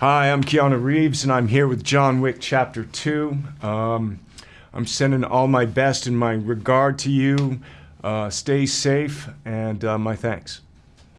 Hi, I'm Keanu Reeves, and I'm here with John Wick Chapter 2. Um, I'm sending all my best and my regard to you. Uh, stay safe, and uh, my thanks.